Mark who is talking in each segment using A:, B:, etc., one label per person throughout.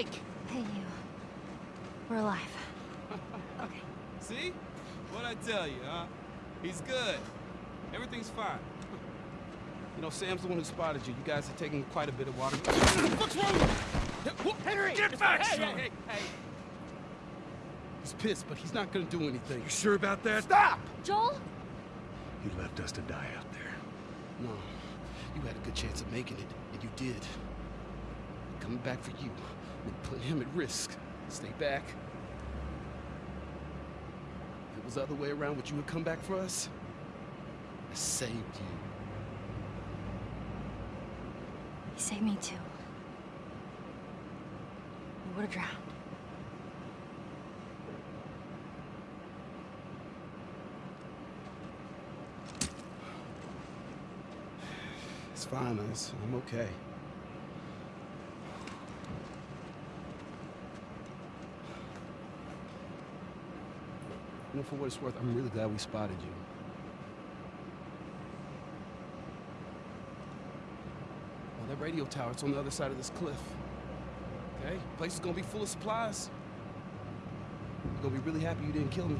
A: Henry! Awake!
B: Hey, you. We're alive. Okay.
C: See? What'd I tell you, huh? He's good. Everything's fine. You know, Sam's the one who spotted you. You guys are taking quite a bit of water. What's wrong?
A: Henry!
C: Get back,
A: hey, hey, hey, hey!
C: He's pissed, but he's not gonna do anything.
D: You sure about that?
C: Stop!
B: Joel?
D: He left us to die out there.
C: No, you had a good chance of making it, and you did. Coming back for you, and put him at risk. Stay back. If it was the other way around, would you have come back for us? I saved you.
B: You saved me too. We would have drowned.
C: It's fine, I'm okay. You know, for what it's worth, I'm really glad we spotted you. Well, that radio tower, it's on the other side of this cliff. Okay? Place is gonna be full of supplies. You're gonna be really happy you didn't kill me.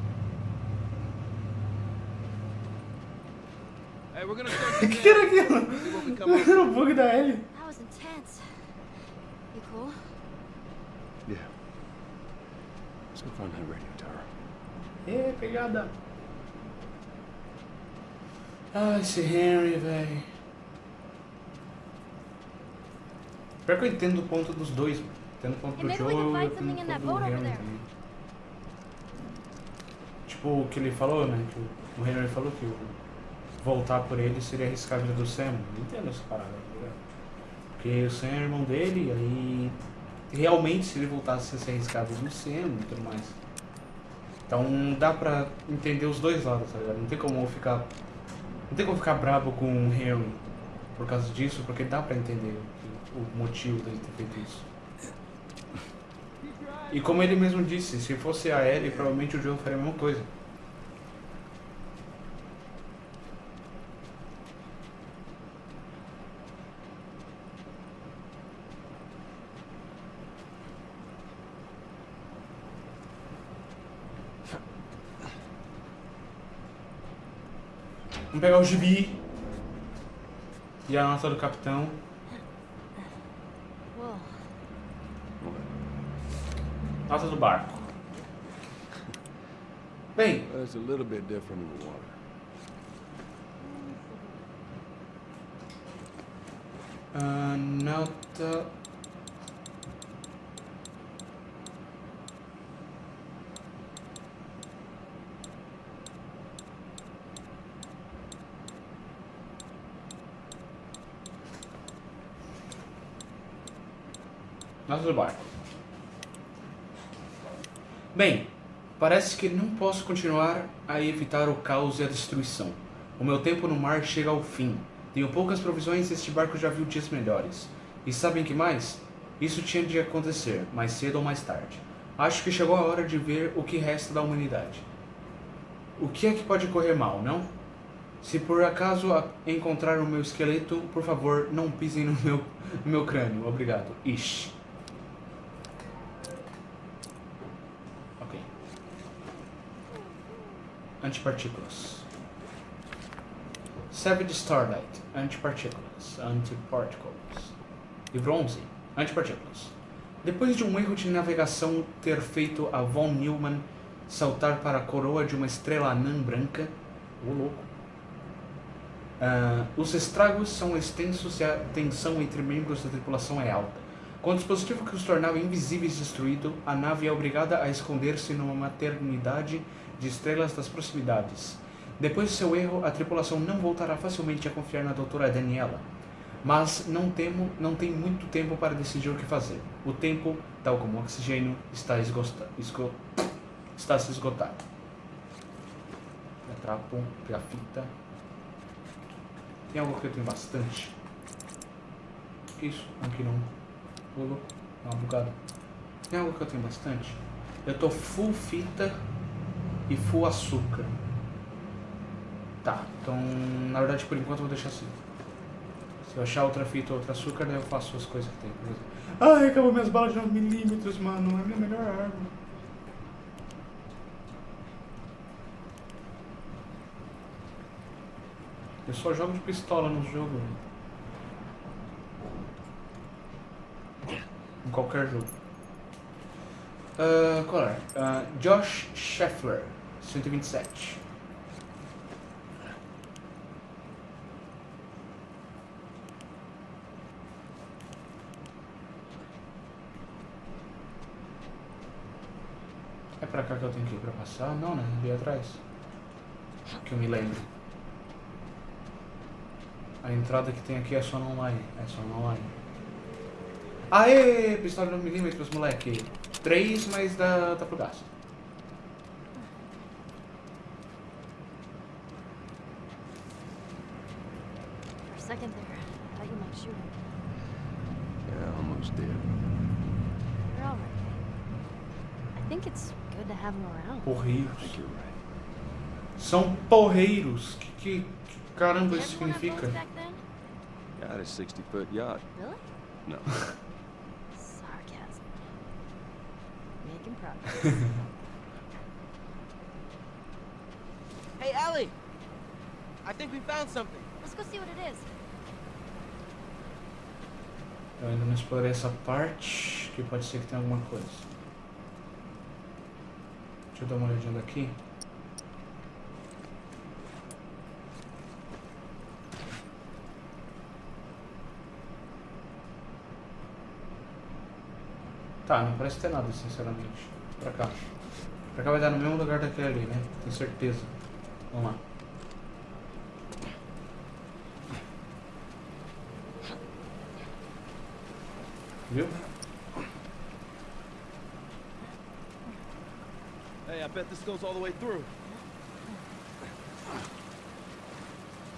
C: Hey, we're gonna start
E: que que era aquilo?
C: See what we come
E: o bug da Ellie.
B: That was intense. You cool?
D: Yeah. Let's go find that radio tower.
E: É, pegada. Ah, esse Henry, velho. Pior que eu entendo o ponto dos dois, mano. Entendo o ponto do
B: can
E: e eu entendo o ponto do Henry também. Tipo, o que ele falou, né? Que o Henry falou que o voltar por ele seria arriscar a vida do Sam. Eu entendo essa parada, tá ligado? Porque o Sam é irmão dele, aí realmente se ele voltasse a ser arriscado no Sam e tudo mais. Então dá pra entender os dois lados, tá ligado? Não tem como ficar. Não tem como ficar brabo com o Henry por causa disso, porque dá pra entender o, o motivo dele ter feito isso. E como ele mesmo disse, se fosse a Ellie, provavelmente o Joe faria a mesma coisa. Vamos pegar o gibi e a nota do capitão. Nota do barco. Bem,
D: it's a little bit different in the water.
E: ah, nota. Do barco. Bem, parece que não posso continuar a evitar o caos e a destruição. O meu tempo no mar chega ao fim. Tenho poucas provisões e este barco já viu dias melhores. E sabem que mais? Isso tinha de acontecer, mais cedo ou mais tarde. Acho que chegou a hora de ver o que resta da humanidade. O que é que pode correr mal, não? Se por acaso encontrar o meu esqueleto, por favor, não pisem no meu, no meu crânio. Obrigado. Ish. Ok. Antipartículas. Savage Starlight. Antipartículas. Antiparticles. Livro 11. Antipartículas. Depois de um erro de navegação ter feito a Von Neumann saltar para a coroa de uma estrela anã branca, ô louco, ah, os estragos são extensos e a tensão entre membros da tripulação é alta. Com o dispositivo que os tornava invisíveis destruído, a nave é obrigada a esconder-se numa maternidade de estrelas das proximidades. Depois de seu erro, a tripulação não voltará facilmente a confiar na doutora Daniela. Mas não temo, não tem muito tempo para decidir o que fazer. O tempo, tal como o oxigênio, está, esgosta, esgo, está se esgotando. Pegar trapo, pegar fita. Tem algo que eu tenho bastante. Isso, aqui não. Louco, dá uma bugada. Tem algo que eu tenho bastante. Eu tô full fita e full açúcar. Tá, então na verdade por enquanto eu vou deixar assim. Se eu achar outra fita ou outro açúcar, daí eu faço as coisas que tem. Ai, acabou minhas balas de 9 milímetros, mano. É a minha melhor arma. Eu só jogo de pistola no jogo. Em qualquer jogo. Ah, qual é? Ah, Josh Scheffler, 127. É pra cá que eu tenho que ir pra passar? Não, né? Ali atrás. Que eu me lembro. A entrada que tem aqui é só no online. É só no online. Aê! Pistola 9mm, moleque. 3, mas dá, dá pro gasto.
B: For a second there, I thought you might shoot him.
D: Yeah, almost did.
B: You're all right. I think it's good to have him around.
D: I
E: Porreiros. São porreiros. Que, que, que caramba isso significa?
D: Got a 60 foot yacht.
B: Really?
D: No.
B: Sarcasm. Making progress.
A: Hey, Ellie! I think we found something.
B: Let's go see what it is.
E: Eu ainda não explorei essa parte, que pode ser que tenha alguma coisa. Deixa eu dar uma olhadinha daqui. Tá, não parece ter nada, sinceramente. Pra cá. Pra cá vai dar no mesmo lugar daquele ali, né? Tenho certeza. Vamos lá. Viu?
C: I bet this goes all the way through.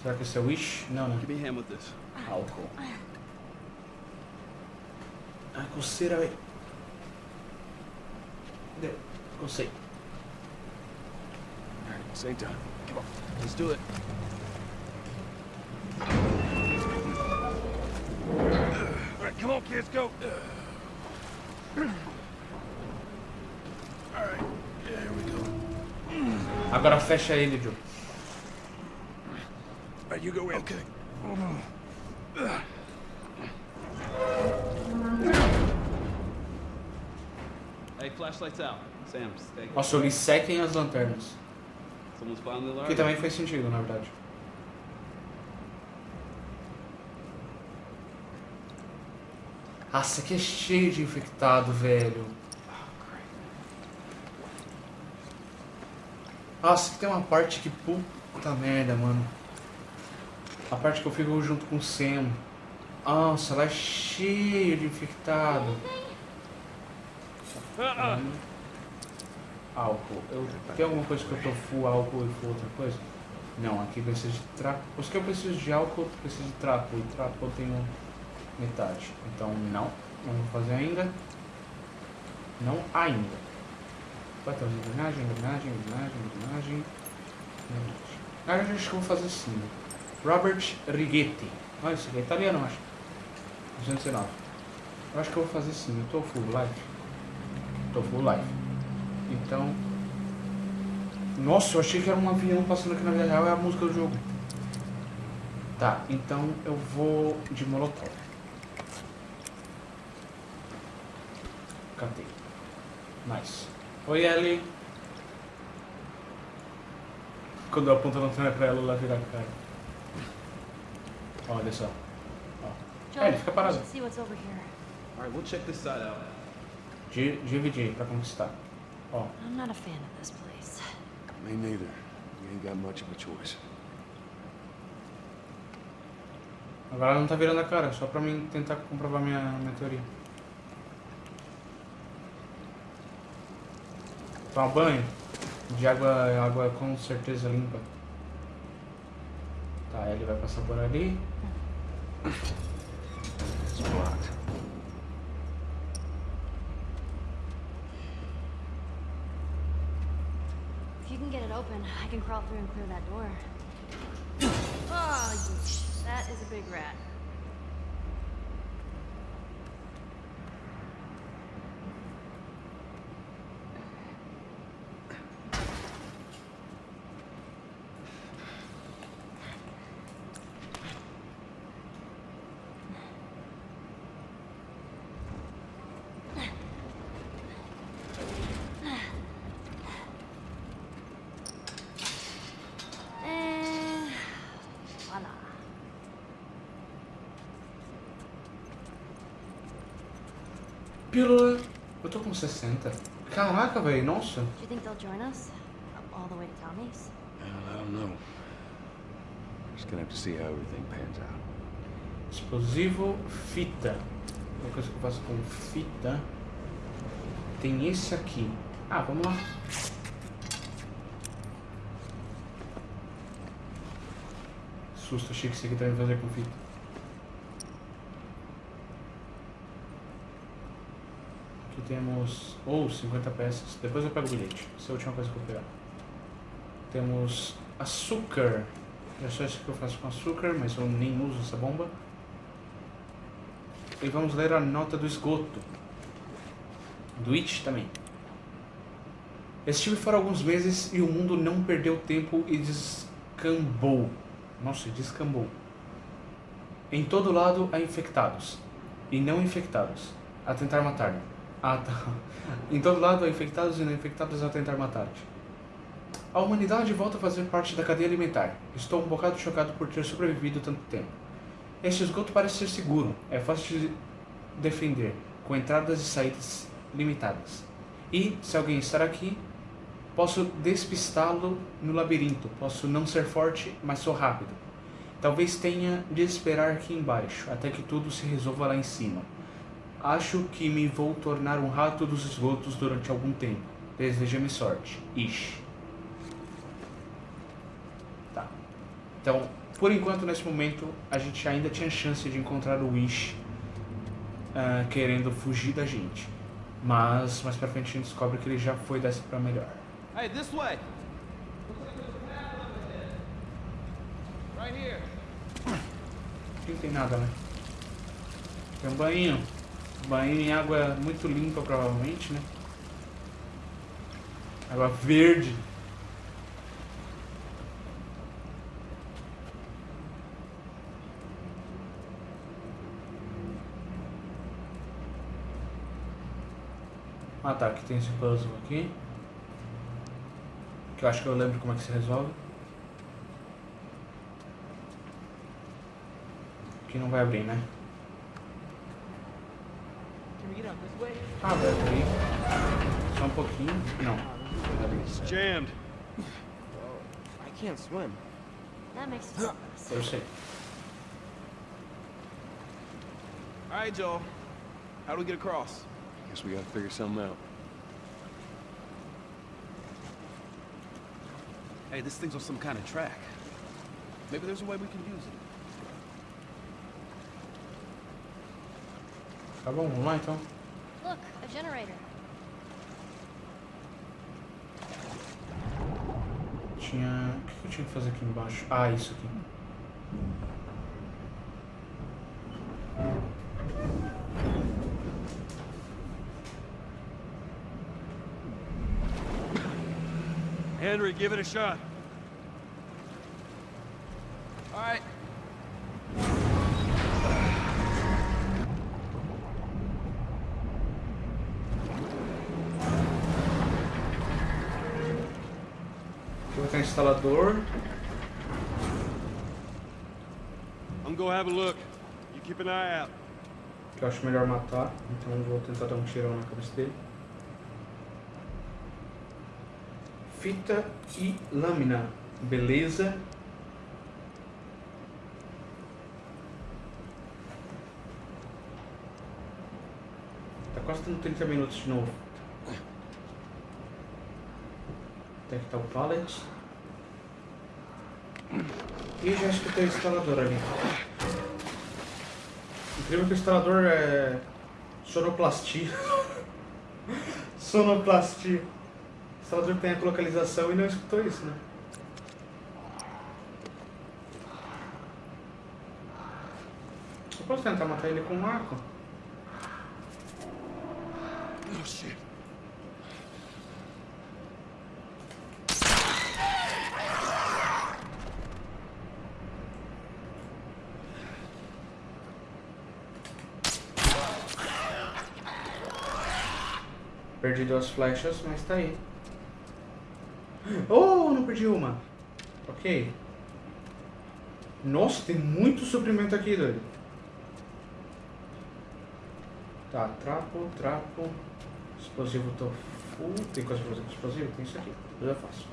E: Será que esse é Wish? Não, né?
C: Give me a hand with this.
E: Álcool. Ah, coceira, velho. Deu. Cocei.
D: Same time. Come on.
C: Let's do it.
D: All right, come on, kids, go.
E: Agora fecha ele, Joe.
D: Right, you go in. Okay.
C: Hey, flashlights out. Sam, stay.
E: Nossa, eu li sequem as lanternas. Que também faz sentido, na verdade. Nossa, aqui é cheio de infectado, velho. Nossa, tem uma parte que puta merda, mano. A parte que eu fico junto com o Sam. Nossa, lá é cheio de infectado. Álcool. Eu, tem alguma coisa que eu tô full álcool e full outra coisa? Não, aqui precisa de trapo. Os que eu preciso de álcool, eu preciso de trapo. E trapo eu tenho metade. Então não, não vou fazer ainda. Não ainda. Vai ter engrenagem, engrenagem, engrenagem, engrenagem. Ah, eu acho que vou fazer assim. Robert Righetti. Olha, isso aqui é italiano, acho. 219. Eu acho que eu vou fazer assim. Eu tô full life. Tô full life. Então. Nossa, eu achei que era um avião passando aqui na vida real. É a música do jogo. Tá, então eu vou de molotov. Catei. Nice. Oi, Ellie. Quando eu aponto a lanterna pra ela, ela vira a cara. Olha só.
B: Joel,
E: É, ele fica parado.
B: should see what's over here.
C: All right, we'll check this side out.
E: Di- Dividir pra conquistar. Ó,
B: I'm not a fan of this place.
D: Me neither. We ain't got much of a choice.
E: agora ela não tá virando a cara, só pra mim tentar comprovar minha, minha teoria. Tomar banho de água, água com certeza limpa. Tá, ele vai passar por ali.
B: If you can get it open, I can crawl through and clear that door. Oh, that is a big rat.
E: Pílula. Eu tô com 60. Caraca, velho, nossa.
B: Do you think they'll join us? All the way to Tommy's?
D: I don't know. Just gonna have to see how everything pans out.
E: Explosivo, fita. Uma coisa que eu faço com fita. Tem esse aqui. Ah, vamos lá. Susto, achei que esse aqui também fazer com fita. Temos. Ou oh, 50 peças. Depois eu pego o bilhete. Essa é a última coisa que eu pegar. Temos açúcar. É só isso que eu faço com açúcar, mas eu nem uso essa bomba. E vamos ler a nota do esgoto. Do It também. Estive fora alguns meses e o mundo não perdeu tempo e descambou. Nossa, descambou. Em todo lado há infectados e não infectados a tentar matar-me. Ah, tá. Em todo lado há infectados e não infectados a tentar matar-te. A humanidade volta a fazer parte da cadeia alimentar. Estou um bocado chocado por ter sobrevivido tanto tempo. Este esgoto parece ser seguro, é fácil de defender, com entradas e saídas limitadas. E, se alguém estar aqui, posso despistá-lo no labirinto. Posso não ser forte, mas sou rápido. Talvez tenha de esperar aqui embaixo, até que tudo se resolva lá em cima. Acho que me vou tornar um rato dos esgotos durante algum tempo. Deseja-me sorte. Ish. Tá. Então, por enquanto, nesse momento, a gente ainda tinha chance de encontrar o Wish uh, querendo fugir da gente. Mas mais pra frente a gente descobre que ele já foi dessa pra melhor.
C: Hey, this way. Right here.
E: Aqui não tem nada, né? Tem um banho. Banho em água muito limpa, provavelmente, né? Água verde. Ah tá, aqui tem esse puzzle aqui. Que eu acho que eu lembro como é que se resolve. Aqui não vai abrir, né? Vai abrir. Só um pouquinho. Não.
D: It's jammed.
A: I can't swim.
B: That makes sense.
E: Eu sei.
C: All right, Joel. How do we get across?
D: Guess we gotta figure something out.
C: Hey, this thing's on some kind of track. Maybe there's a way we can use it.
E: Tá bom, vamos lá então.
B: Look, a generator.
E: Tinha. O que eu tinha que fazer aqui embaixo? Ah, isso aqui.
D: Henry, give it a shot.
E: Instalador.
D: I'm gonna have a look. You keep an eye out.
E: Que eu acho melhor matar. Então vou tentar dar um tirão na cabeça dele. Fita e lâmina. Beleza. Tá quase dando 30 minutos de novo. Tem que estar o pallet. E já escutei o instalador ali. Incrível que o instalador é sonoplastia. sonoplastia. O instalador tem a localização e não escutou isso, né? Eu posso tentar matar ele com um arco?
D: Oh shit.
E: Perdi duas flechas, mas tá aí. Oh, não perdi uma. Ok. Nossa, tem muito suprimento aqui, doido. Tá, trapo, trapo. Explosivo tô full. Tem coisa pra fazer com explosivo? Tem isso aqui. Eu já faço.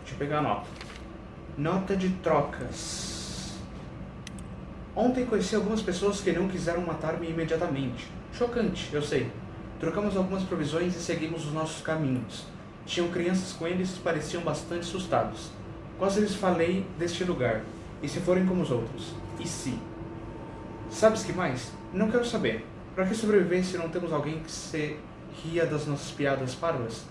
E: Deixa eu pegar a nota. Nota de trocas. Ontem conheci algumas pessoas que não quiseram matar-me imediatamente. Chocante, eu sei. Trocamos algumas provisões e seguimos os nossos caminhos. Tinham crianças com eles e pareciam bastante assustados. Quase lhes falei deste lugar. E se forem como os outros? E se? Sabes que mais? Não quero saber. Para que sobreviver se não temos alguém que se ria das nossas piadas parvas?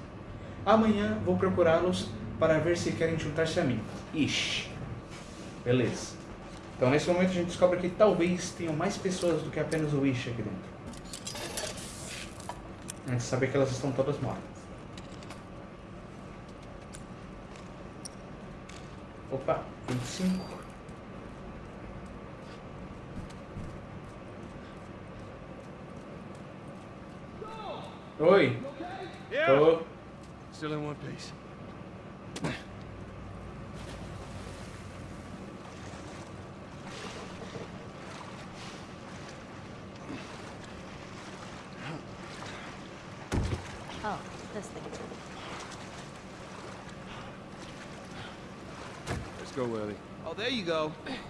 E: Amanhã vou procurá-los para ver se querem juntar-se a mim. Ixi. Beleza. Então nesse momento a gente descobre que talvez tenham mais pessoas do que apenas o Ish aqui dentro. A gente sabe que elas estão todas mortas. Opa, 25. Oi. Tô.
D: Still in one piece.
B: Oh, this thing.
D: Let's go, Ellie.
C: Oh, there you go. That's smart.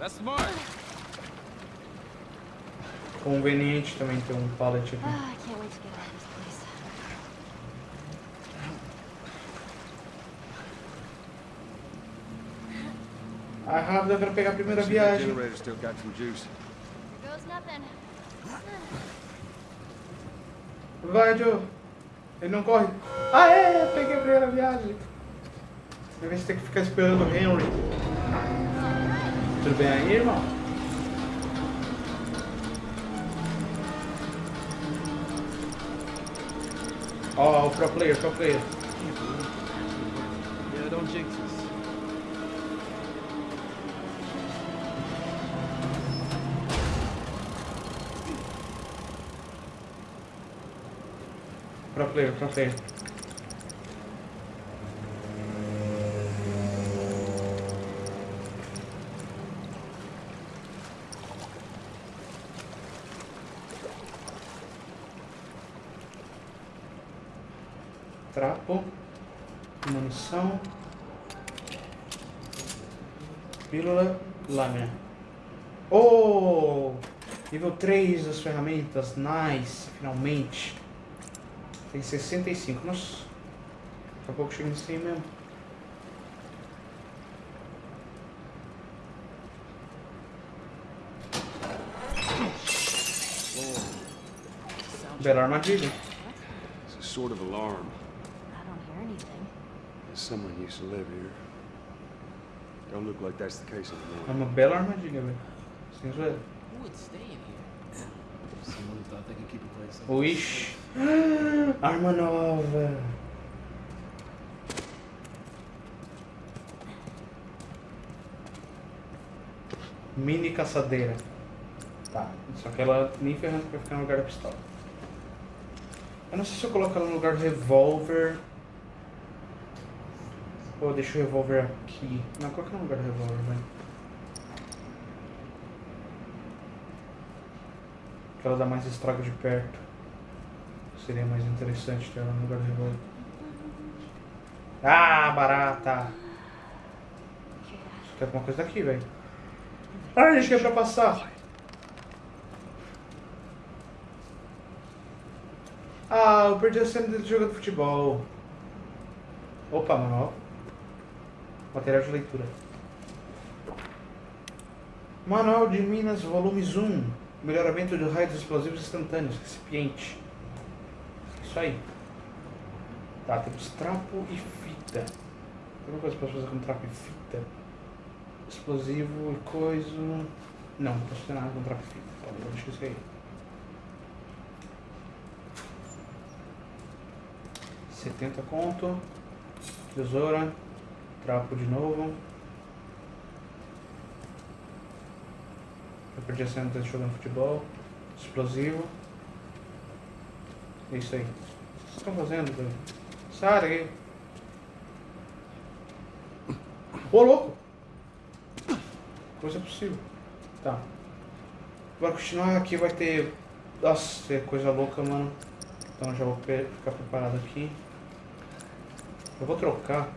E: Conveniente também ter um pallet aqui.
B: Ah,
E: rápido, eu quero pegar a primeira viagem.
D: generator still got some juice.
B: Here goes nothing.
E: Vai, Joe. Ele não corre. Ah, é, peguei a primeira viagem. Deve ter que ficar esperando o Henry. Tudo bem aí, irmão? Ó, o pro player, pro player.
C: Yeah, don't jinx us.
E: Pro player, pro player. Trapo. Munição. Pílula. Lâmina. Oh! Nível 3 das ferramentas. Nice. Finalmente. Tem 65. Nossa. Daqui a pouco chega nisso aí mesmo. Bela armadilha.
D: It's a sort of alarm.
B: I don't hear anything.
D: Someone used to live here. Don't look like that's the case
E: É
D: anymore.
E: uma bela armadilha, velho. Sem zoeira.
A: Who would stay in here?
C: Keep a place up.
E: Ixi. Arma nova. Mini caçadeira. Tá. Só que ela nem ferrando pra ficar no lugar da pistola. Eu não sei se eu coloco ela no lugar do revólver. Ou eu deixo o revólver aqui. Não, coloca no lugar do revólver, velho. Que ela mais estrago de perto. Seria mais interessante ter ela no lugar do revólver. Ah, barata! Acho que é alguma coisa daqui, velho. Ah, a gente quer pra passar. Ah, eu perdi a cena dele jogando futebol. Opa, manual. Material de leitura. Manual de Minas, volume 1. Melhoramento de raios explosivos instantâneos. Recipiente. Isso aí. Tá, temos trapo e fita. Tem alguma coisa pra fazer com trapo e fita? Explosivo e coisa. Não, não posso ter nada com trapo e fita. Então, vou deixar isso aí. 70 conto. Tesoura. Trapo de novo. Eu perdi a cena dele jogando futebol. Explosivo. É isso aí. O que vocês estão fazendo, velho? Sai daqui. Ô, louco! Coisa possível. Tá. Para continuar aqui vai ter Nossa, é coisa louca, mano. Então já vou ficar preparado aqui. Eu vou trocar.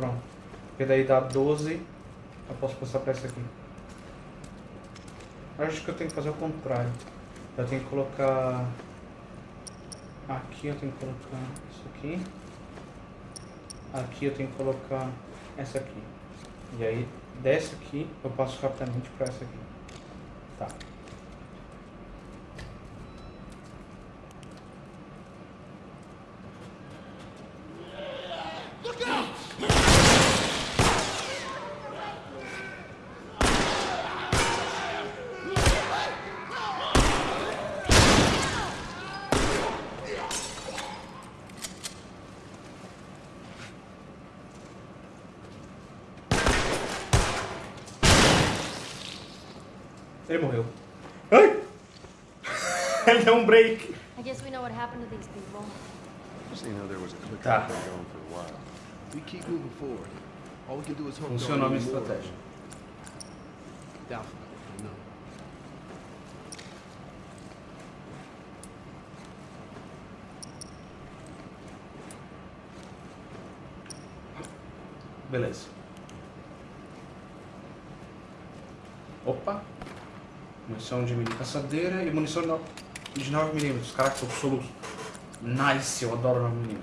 E: Pronto. Porque daí dá 12. Eu posso passar pra essa aqui. Acho que eu tenho que fazer o contrário. Eu tenho que colocar. Aqui eu tenho que colocar isso aqui. Aqui eu tenho que colocar essa aqui. E aí, dessa aqui, eu passo rapidamente pra essa aqui. Tá. Ele morreu. Ai! Ele deu um break.
B: I guess we know what happened to these people.
D: Just so you know, there was a click
E: Tá.
D: going for a while.
A: We keep moving forward. All we can do is hope
E: Funcionou a minha estratégia.
A: Doubtful. No.
E: Beleza. Opa. Munição de mini caçadeira e munição de 9mm. Caraca, sou nice, eu adoro 9mm.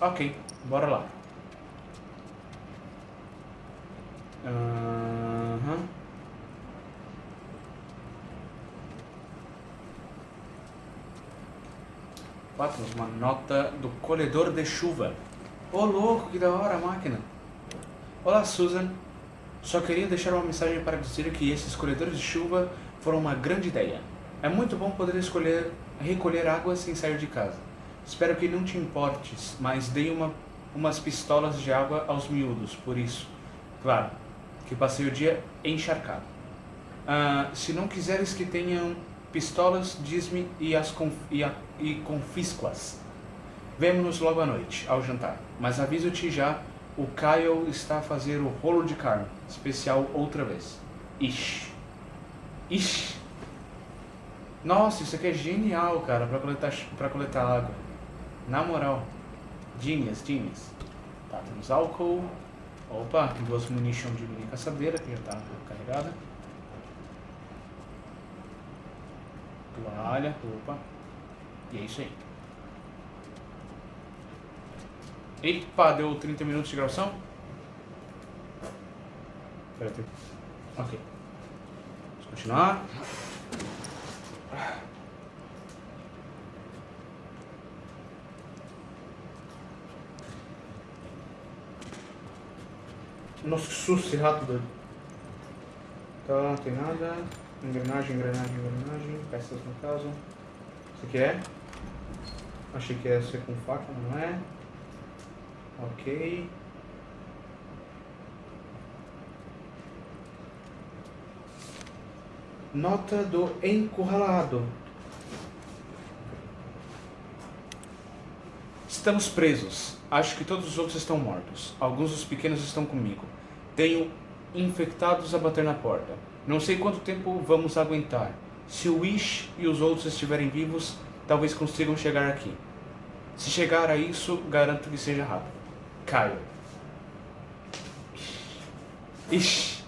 E: Ok, bora lá. Ó, temos uma nota do colhedor de chuva. Ô louco, que da hora a máquina. Olá, Susan. Só queria deixar uma mensagem para dizer que esses colhedores de chuva foram uma grande ideia. É muito bom poder escolher recolher água sem sair de casa. Espero que não te importes, mas dei uma, umas pistolas de água aos miúdos, por isso. Claro, que passei o dia encharcado. Ah, se não quiseres que tenham pistolas, diz-me e, as conf e, e confisco-as. Vemo-nos logo à noite, ao jantar. Mas aviso-te já, o Kyle está a fazer o rolo de carne, especial outra vez. Ixi. Ixi. Nossa, isso aqui é genial, cara, pra coletar, pra coletar água. Na moral. Genius, genius. Tá, temos álcool. Opa, duas munition de mini caçadeira, que já tá carregada. Toalha, opa. E é isso aí. Epa, deu 30 minutos de gravação? Ok. Vamos continuar. Nossa, que susto esse rato doido. Tá, não tem nada. Engrenagem, engrenagem, engrenagem. Peças no caso. Isso aqui é? Achei que ia ser com faca, não é? Ok. Nota do encurralado. Estamos presos. Acho que todos os outros estão mortos. Alguns dos pequenos estão comigo. Tenho infectados a bater na porta. Não sei quanto tempo vamos aguentar. Se o Wish e os outros estiverem vivos, talvez consigam chegar aqui. Se chegar a isso, garanto que seja rápido. Caio. Ixi.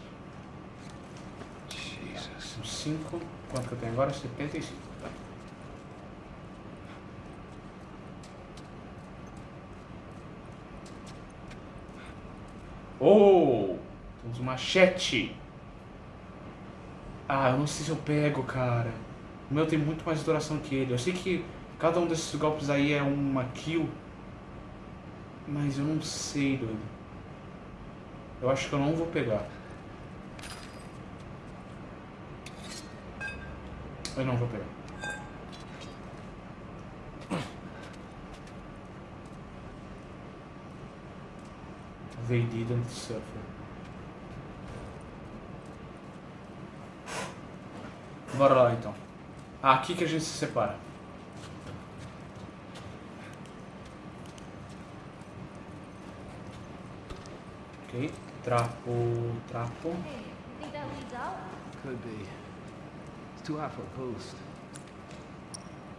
E: São 5. Quanto que eu tenho agora? 75. Tá. Oh! Temos machete. Ah, eu não sei se eu pego, cara. O meu tem muito mais duração que ele. Eu sei que cada um desses golpes aí é uma kill. Mas eu não sei, doido. Eu acho que eu não vou pegar. Eu não vou pegar. They didn't suffer. Bora lá então. Ah, aqui que a gente se separa. Ok. Trapo. Trapo.
B: Hey, think that leads out?
C: Could be. It's too hot for a post.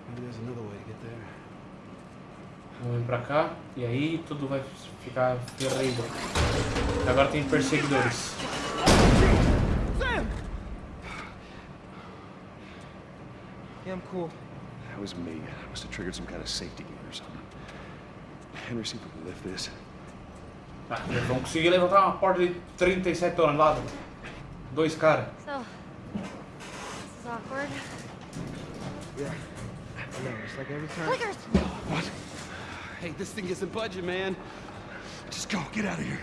C: Maybe there's another way to get there.
E: Vamos vir pra cá. E aí tudo vai ficar ferrido. Agora tem perseguidores.
A: Yeah, I'm cool.
D: That was me. I must have triggered some kind of safety gate or something. Henry, see if we can lift this.
E: Ah, eles vão conseguir levantar uma porta de 37 toneladas. Dois caras.
B: So, this is awkward.
A: Yeah. I know, it's like every time.
B: Clickers!
C: Hey, this thing isn't budging, man.
D: Just go. Get out of here.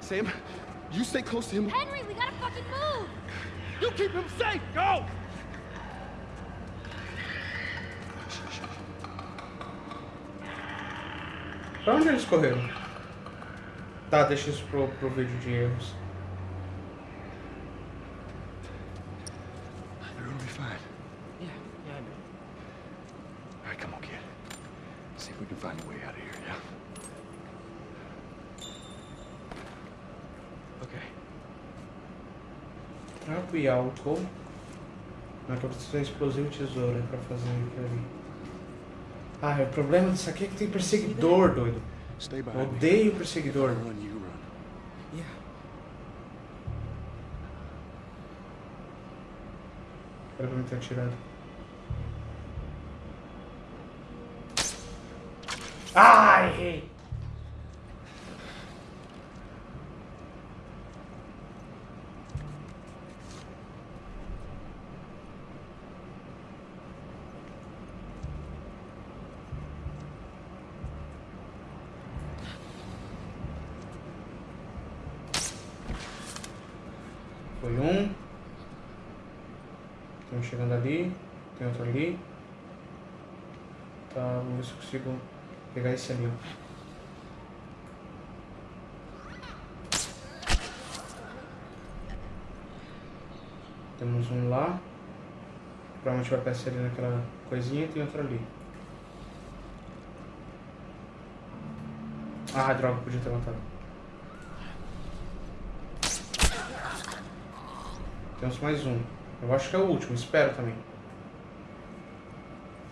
C: Sam, you stay close to him.
B: Henry, we gotta fucking move!
C: You keep him safe. Go!
E: Pra onde eles correram? Tá, deixa isso pro, pro vídeo de erros.
D: They're gonna be fine.
A: Yeah, yeah, I know.
D: All right, come on, kid. See if we can find a way out of here, yeah?
A: Okay.
E: Trapo e álcool. Mas eu preciso de explosivo e tesoura pra fazer aquilo ali. Ah, o problema disso aqui é que tem perseguidor, doido. Odeio perseguidor.
D: Run.
A: Yeah.
E: Era pra me ter atirado. Ah, errei! Foi um. Tem um chegando ali. Tem outro ali. Tá, vamos ver se eu consigo Temos um lá. Provavelmente vai aparecer ali naquela coisinha e tem outro ali. Ah, droga, podia ter matado. Temos mais um. Eu acho que é o último, espero também.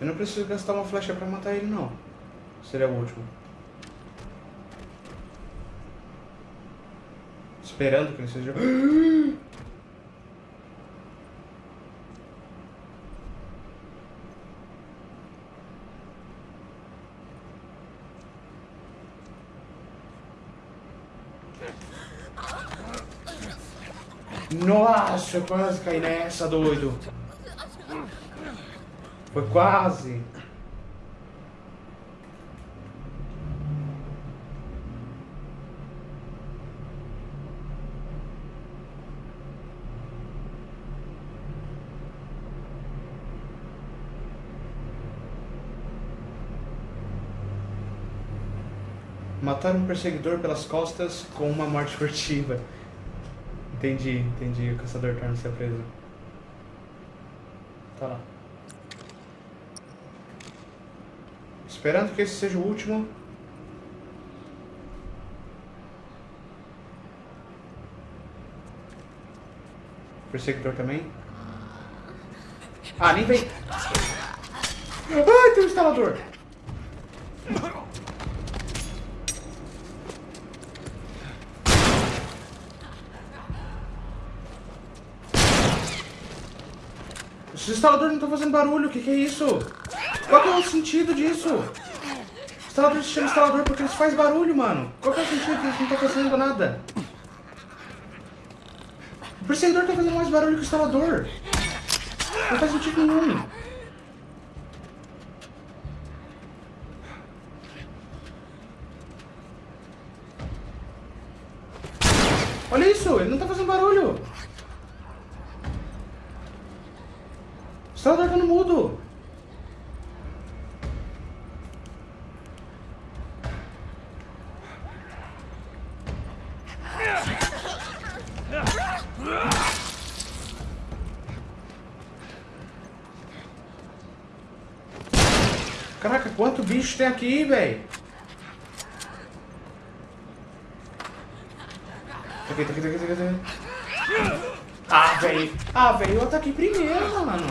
E: Eu não preciso gastar uma flecha pra matar ele, não. Seria o último. Esperando que ele seja. Nossa, eu quase caí nessa, doido. Foi quase. Matar um perseguidor pelas costas com uma morte furtiva. Entendi, entendi. O caçador torna ser preso. Tá lá. Esperando que esse seja o último. Perseguidor também. Ah, nem vem. Ai, tem um instalador. Esse instalador não tá fazendo barulho, o que, que é isso? Qual que é o sentido disso? O instalador se chama instalador porque eles fazem barulho, mano. Qual que é o sentido eles não estão fazendo nada? O perseguidor tá fazendo mais barulho que o instalador. Não faz sentido nenhum. Olha isso, ele não tá fazendo barulho. O instalador tá no mudo. Caraca, quanto bicho tem aqui, velho? Tá aqui, tá aqui, tá aqui, tá aqui, tá aqui. Ah, velho. Ah, velho, eu ataquei primeiro, mano.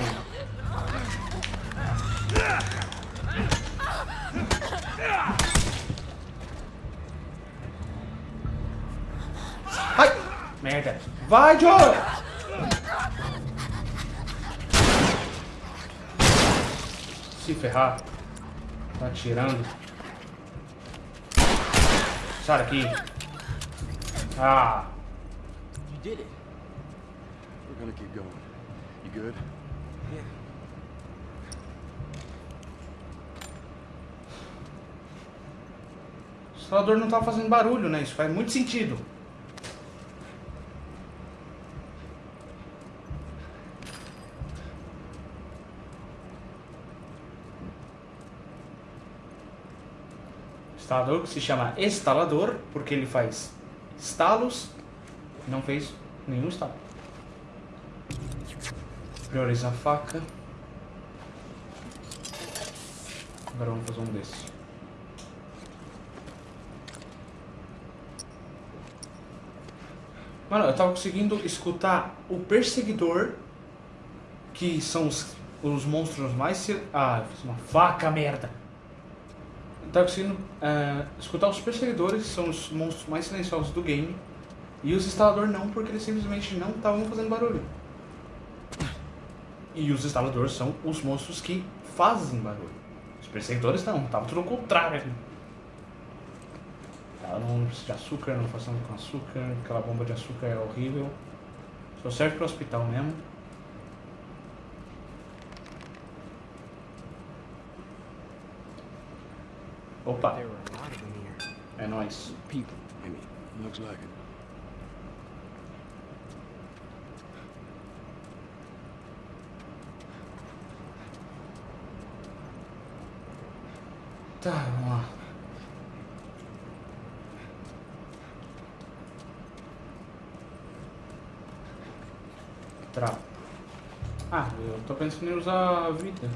E: Vai, Joe! Se ferrar. Tá atirando. Sai daqui. Ah.
A: You did it.
D: We're gonna keep going. You good?
A: Yeah.
E: O instalador não tava fazendo barulho, né? Isso faz muito sentido. Instalador que se chama instalador, porque ele faz estalos, não fez nenhum estalo. Priorizar a faca. Agora vamos fazer um desse. Mano, eu tava conseguindo escutar o perseguidor, que são os, os monstros mais. Ah, eu fiz uma faca, merda! Eu tava conseguindo eh, escutar os perseguidores, que são os monstros mais silenciosos do game, e os instaladores não, porque eles simplesmente não estavam fazendo barulho. E os instaladores são os monstros que fazem barulho. Os perseguidores não, tava tudo ao contrário. Ela não precisa de açúcar, não nada com açúcar, aquela bomba de açúcar é horrível. Só serve para hospital mesmo. Opa,
A: There were a lot of them here.
E: é nóis.
D: People. I mean, looks like it.
E: Tá, vamos lá. Trapo. Ah, eu tô pensando em usar a vida.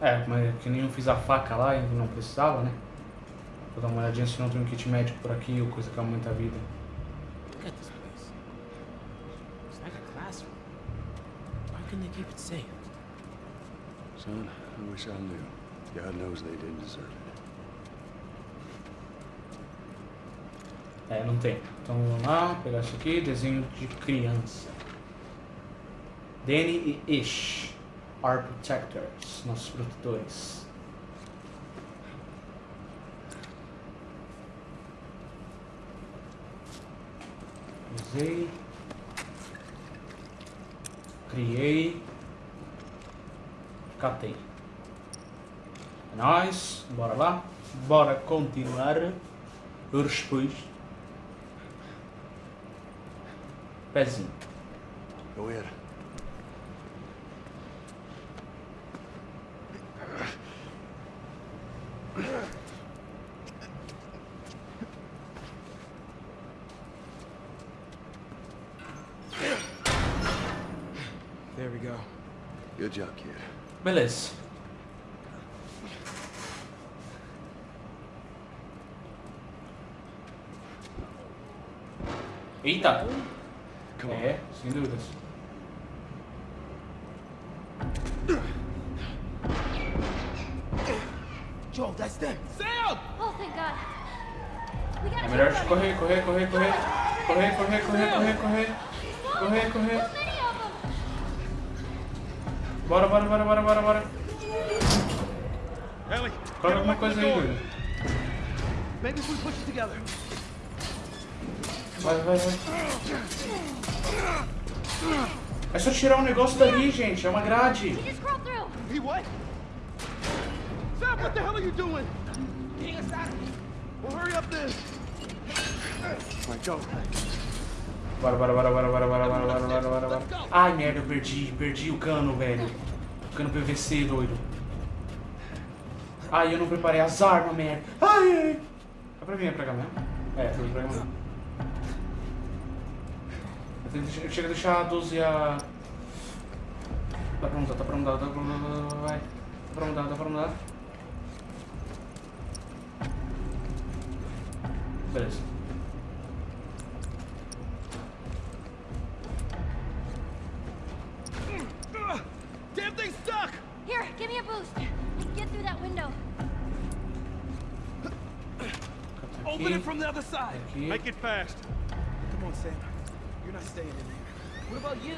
E: É, mas que nem eu fiz a faca lá e não precisava, né? Vou dar uma olhadinha se não tem um kit médico por aqui ou coisa que aumenta a vida.
D: Son, I wish I knew. God knows they didn't deserve it.
E: É, não tem. Então vamos lá, pegar isso aqui, desenho de criança. Danny e Ish, Our Protectors, nossos protetores. Usei. Criei. Catei. É nóis, bora lá. Bora continuar. Os depois. Pezinho.
D: Go ahead.
A: There we go.
D: Good job, kid.
E: Beleza. Eita!
D: Come on.
E: É, sem dúvidas.
A: Joel, that's them.
C: Sam!
B: Oh, thank God.
E: É melhor correr, correr, correr, correr. Correr, correr, correr, correr, correr. Correr, correr. Bora, bora, bora, bora, bora, bora.
C: Ellie,
E: Coloca alguma coisa aí, Júlio.
A: Maybe if we push it together.
E: Vai, vai, vai. É só tirar um negócio dali, gente. É uma grade.
A: He what? Sam, what the hell are you doing? Getting us out of here. Well, hurry up then.
D: All right, go.
E: Bora, bora, bora, bora, bora, bora, bora, bora, bora, bora, bora. Ai, merda, eu perdi. Perdi o cano, velho. O cano PVC, doido. Ai, eu não preparei as armas, merda. Ai, ai. É pra mim, é pra cá mesmo? É, é pra cá mesmo. Eu chego a deixar a 12 e a... Dá pra mudar, dá pra mudar, dá pra mudar, vai. Dá pra mudar, dá pra mudar. Beleza.
F: Make it fast.
C: Come on, Sam. You're not staying in there. What about you?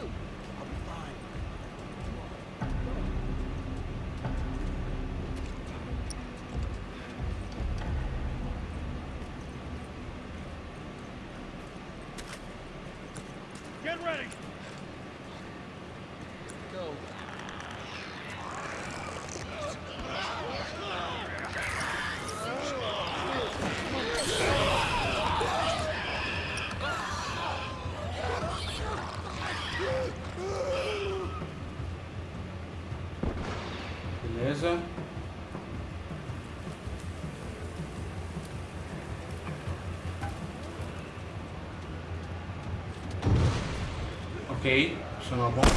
E: Ok, funcionou a bomba.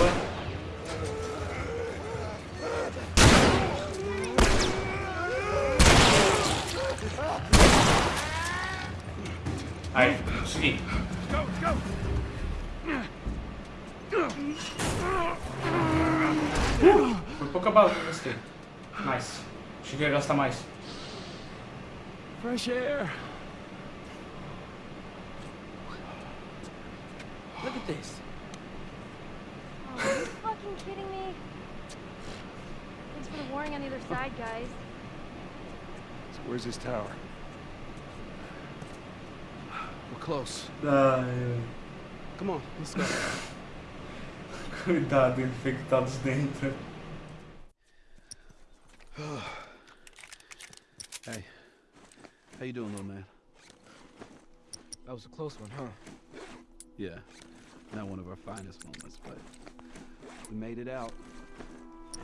E: Aí, consegui.
F: Go.
E: Foi pouca bala que eu gastei. Nice. Cheguei a gastar mais.
C: Fresh air. Look at this.
B: Side, guys.
D: So where's this tower?
C: We're close.
E: Uh, Ai,
C: Come on, let's go.
E: cuidado, infectados dentro.
C: Hey, how you doing, little man? That was a close one, huh? Yeah, not one of our finest moments, but we made it out. Yeah,